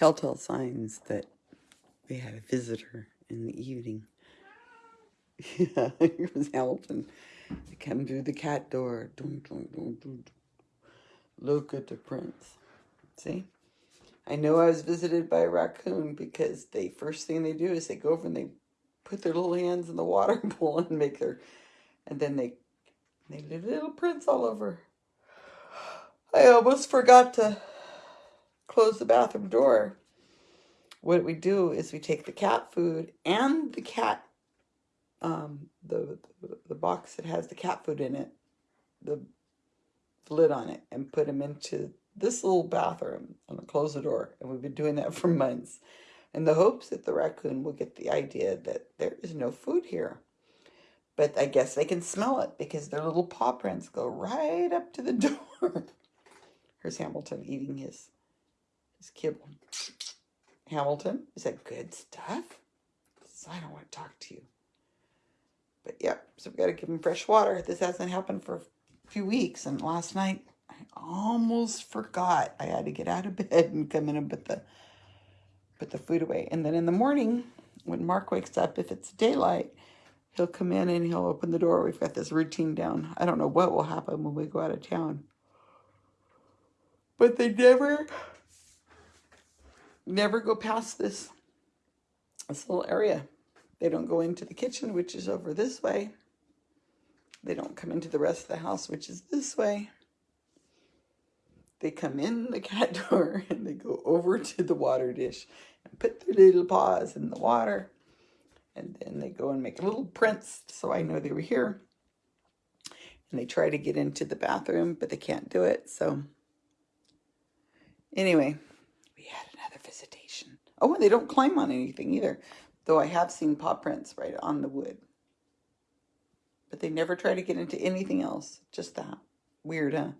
telltale signs that we had a visitor in the evening. Yeah, it was Hamilton. They come through the cat door. Dun, dun, dun. Look at the prints. See? I know I was visited by a raccoon because they first thing they do is they go over and they put their little hands in the water pool and make their and then they they leave little prints all over. I almost forgot to close the bathroom door. What we do is we take the cat food and the cat um the the, the box that has the cat food in it, the lid on it, and put them into this little bathroom and close the door. And we've been doing that for months in the hopes that the raccoon will get the idea that there is no food here. But I guess they can smell it because their little paw prints go right up to the door. Here's Hamilton eating his, his kibble. Hamilton, is that good stuff? I don't want to talk to you. But yep, so we got to give him fresh water. This hasn't happened for a few weeks. And last night, I almost forgot. I had to get out of bed and come in and put the put the food away. And then in the morning, when Mark wakes up, if it's daylight, he'll come in and he'll open the door. We've got this routine down. I don't know what will happen when we go out of town. But they never, never go past this, this little area. They don't go into the kitchen, which is over this way. They don't come into the rest of the house, which is this way. They come in the cat door and they go over to the water dish and put their little paws in the water. And then they go and make a little prints so I know they were here. And they try to get into the bathroom, but they can't do it. So anyway, we had another visitation. Oh, and they don't climb on anything either, though I have seen paw prints right on the wood. But they never try to get into anything else, just that. Weird, huh?